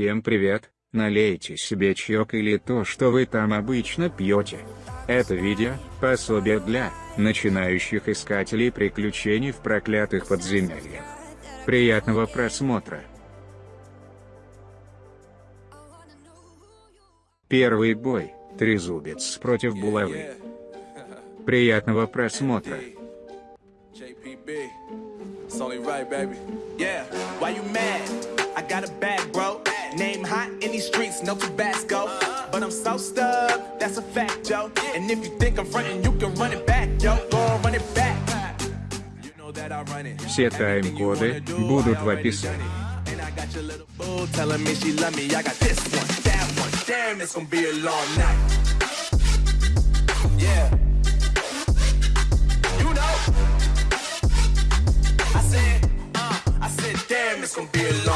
Всем привет, налейте себе чаек или то, что вы там обычно пьете. Это видео – пособие для начинающих искателей приключений в проклятых подземельях. Приятного просмотра! Первый бой – Трезубец против Булавы. Приятного просмотра! Yeah, why you mad? I got a bag, bro. Name hot in these streets, no Tabasco. But I'm so stubbed, that's a fact, yo. And if you think I'm frontin', you can run it back, yo. Go run it back. Sieltä ei kuoli, budut vai piss. Telling me she love me, I got this one, that one, damn, it's gonna be a long night. Yeah. You know. I said, uh, I said, damn, it's gonna be a long night.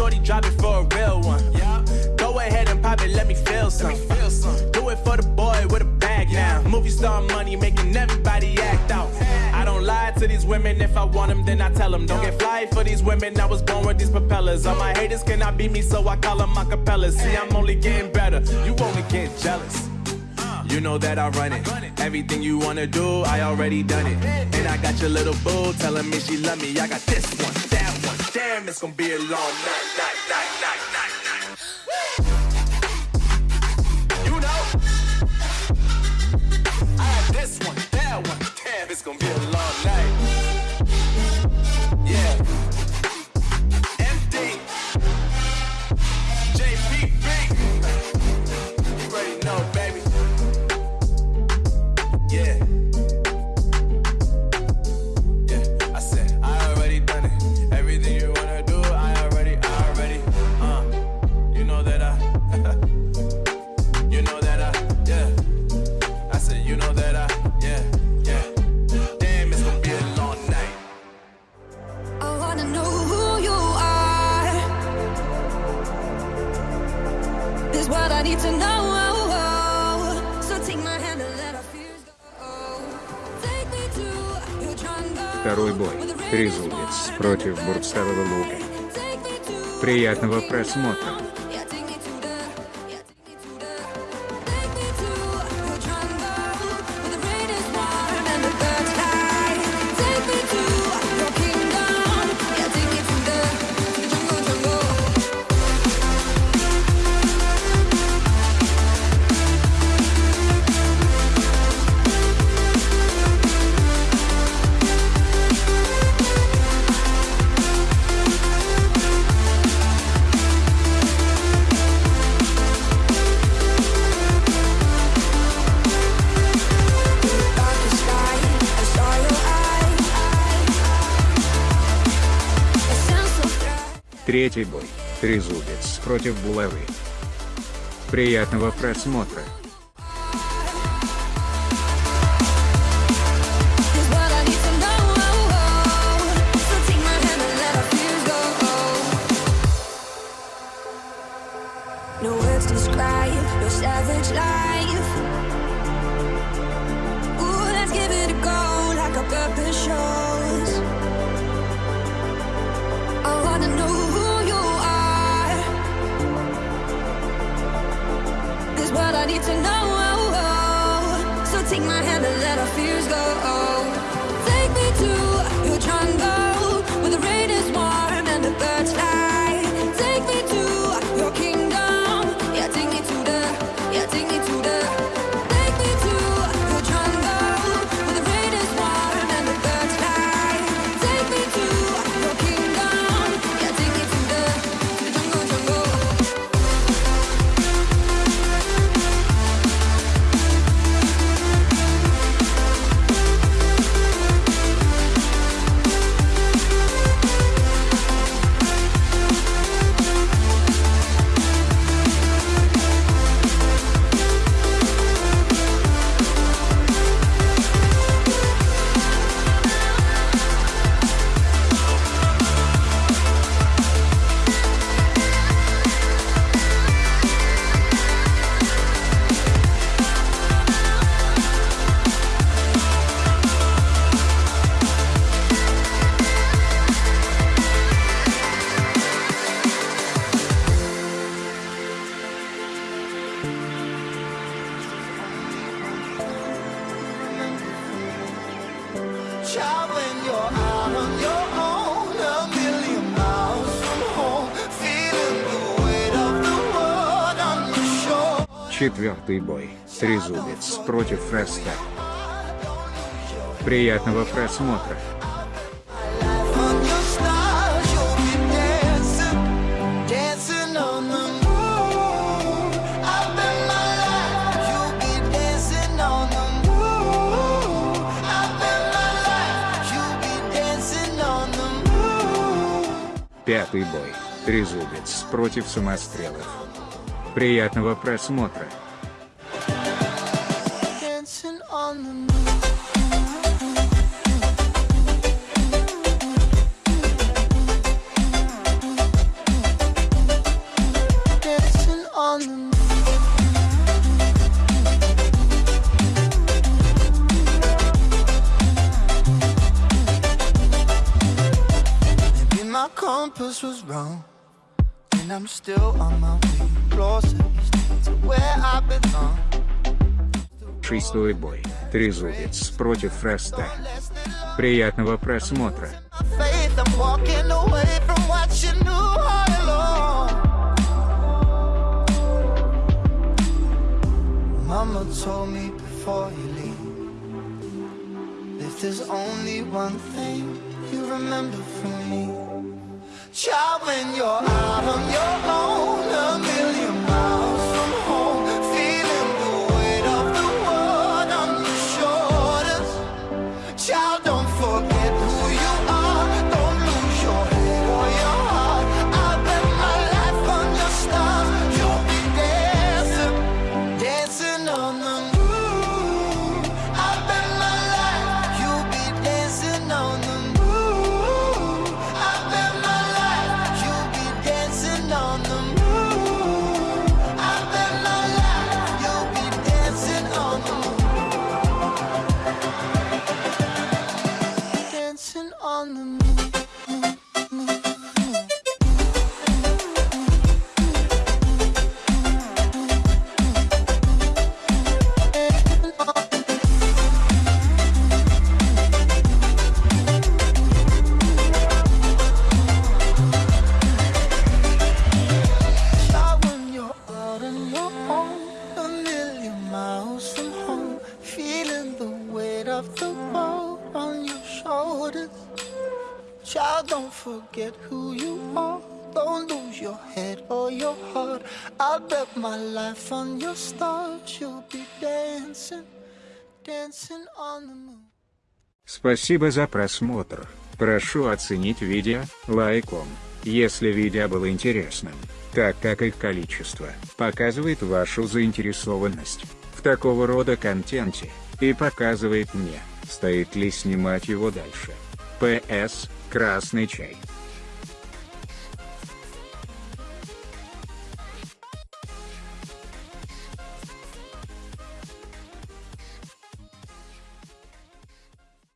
Shorty drop it for a real one. Yeah. Go ahead and pop it, let me feel some. Let me feel some. Do it for the boy with a bag yeah. now. Movie star money making everybody act out. I don't lie to these women. If I want them, then I tell them. Don't get fly for these women. I was born with these propellers. All my haters cannot beat me, so I call them acapellas. See, I'm only getting better. You only get jealous. Uh. You know that I run it. Everything you wanna do, I already done it. And I got your little boo telling me she love me. I got this one, that one. Damn, it's gonna be a long night, night, night, night, night. Night. You know, I had this one, that one. Damn, it's gonna be a long night. Yeah. Второй бой. Трезубец против Бурцового лука. Приятного просмотра. Третий бой. Трезубец против булавы. Приятного просмотра. To know. Life you'll be dancing on the moon. Пятый бой. Трезубец против самострелов. Приятного просмотра. Compass was wrong, and I'm still on my way Шестой бой. Трезубец против Фреста. Приятного просмотра. Mama told me before you leave. If there's only one thing you remember from me, child, when you're out on your own, don't forget who you are. Don't lose your head or your heart. I bet my life on your stars. You'll be dancing, dancing on the moon. Спасибо за просмотр. Прошу оценить видео лайком, если видео было интересным, так как их количество показывает вашу заинтересованность в такого рода контенте и показывает мне, стоит ли снимать его дальше. П.С. Красный чай.